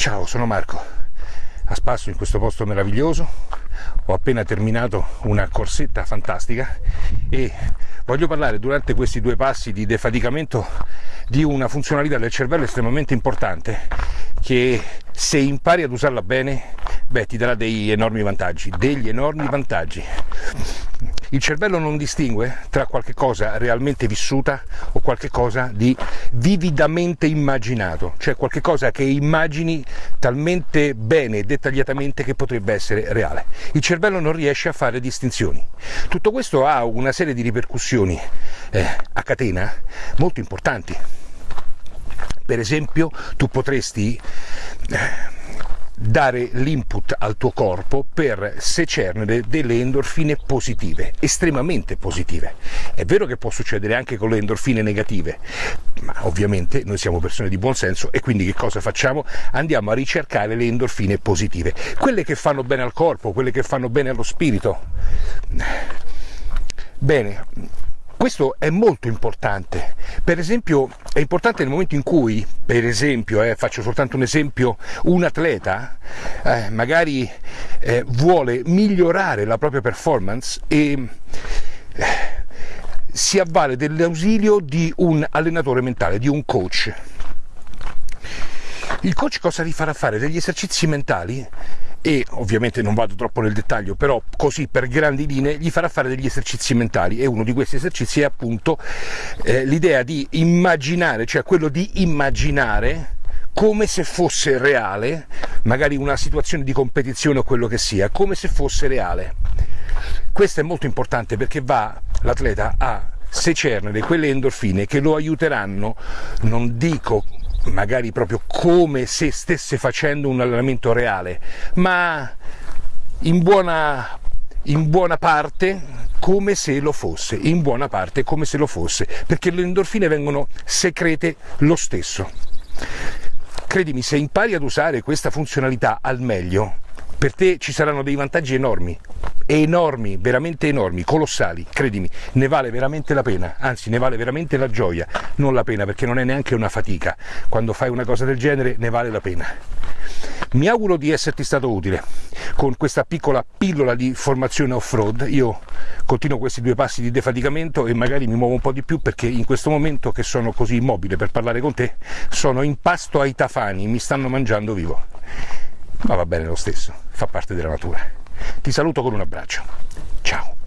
Ciao, sono Marco, a spasso in questo posto meraviglioso, ho appena terminato una corsetta fantastica e voglio parlare durante questi due passi di defaticamento di una funzionalità del cervello estremamente importante che se impari ad usarla bene, beh, ti darà degli enormi vantaggi, degli enormi vantaggi. Il cervello non distingue tra qualche cosa realmente vissuta o qualche cosa di vividamente immaginato, cioè qualche cosa che immagini talmente bene e dettagliatamente che potrebbe essere reale. Il cervello non riesce a fare distinzioni. Tutto questo ha una serie di ripercussioni eh, a catena molto importanti. Per esempio, tu potresti eh, dare l'input al tuo corpo per secernere delle endorfine positive, estremamente positive. È vero che può succedere anche con le endorfine negative, ma ovviamente noi siamo persone di buon senso e quindi che cosa facciamo? Andiamo a ricercare le endorfine positive, quelle che fanno bene al corpo, quelle che fanno bene allo spirito. Bene, questo è molto importante. Per esempio, è importante nel momento in cui, per esempio, eh, faccio soltanto un esempio, un atleta eh, magari eh, vuole migliorare la propria performance e eh, si avvale dell'ausilio di un allenatore mentale, di un coach. Il coach cosa gli farà fare? Degli esercizi mentali e ovviamente non vado troppo nel dettaglio, però così per grandi linee gli farà fare degli esercizi mentali e uno di questi esercizi è appunto eh, l'idea di immaginare, cioè quello di immaginare come se fosse reale, magari una situazione di competizione o quello che sia, come se fosse reale. Questo è molto importante perché va l'atleta a secernere quelle endorfine che lo aiuteranno, non dico magari proprio come se stesse facendo un allenamento reale, ma in buona, in buona parte come se lo fosse, in buona parte come se lo fosse, perché le endorfine vengono secrete lo stesso. Credimi, se impari ad usare questa funzionalità al meglio, per te ci saranno dei vantaggi enormi, enormi, veramente enormi, colossali, credimi, ne vale veramente la pena, anzi ne vale veramente la gioia, non la pena perché non è neanche una fatica, quando fai una cosa del genere ne vale la pena. Mi auguro di esserti stato utile con questa piccola pillola di formazione off-road, io continuo questi due passi di defaticamento e magari mi muovo un po' di più perché in questo momento che sono così immobile per parlare con te sono in pasto ai tafani, mi stanno mangiando vivo ma va bene lo stesso, fa parte della natura. Ti saluto con un abbraccio. Ciao.